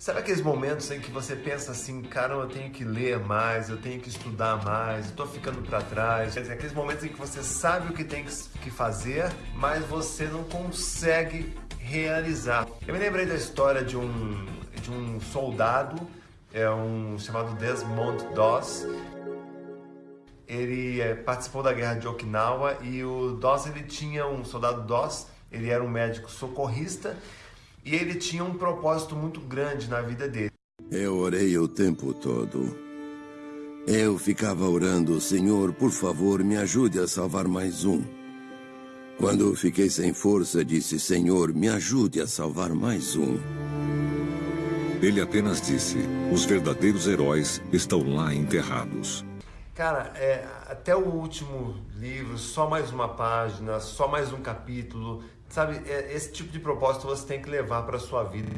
Sabe aqueles momentos em que você pensa assim, cara, eu tenho que ler mais, eu tenho que estudar mais, eu tô ficando para trás. Quer dizer, aqueles momentos em que você sabe o que tem que fazer, mas você não consegue realizar. Eu me lembrei da história de um, de um soldado, é um chamado Desmond Doss. Ele é, participou da guerra de Okinawa e o Doss ele tinha um soldado Doss, ele era um médico socorrista e ele tinha um propósito muito grande na vida dele. Eu orei o tempo todo. Eu ficava orando, Senhor, por favor, me ajude a salvar mais um. Quando fiquei sem força, disse, Senhor, me ajude a salvar mais um. Ele apenas disse, os verdadeiros heróis estão lá enterrados. Cara, é, até o último livro, só mais uma página, só mais um capítulo, Sabe, é, esse tipo de propósito você tem que levar para sua vida.